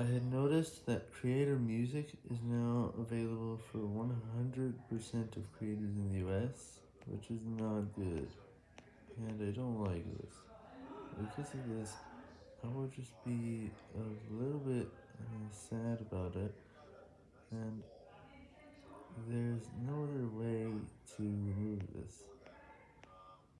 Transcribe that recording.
I had noticed that creator music is now available for 100% of creators in the US, which is not good, and I don't like this. Because of this, I will just be a little bit uh, sad about it, and there's no other way to remove this.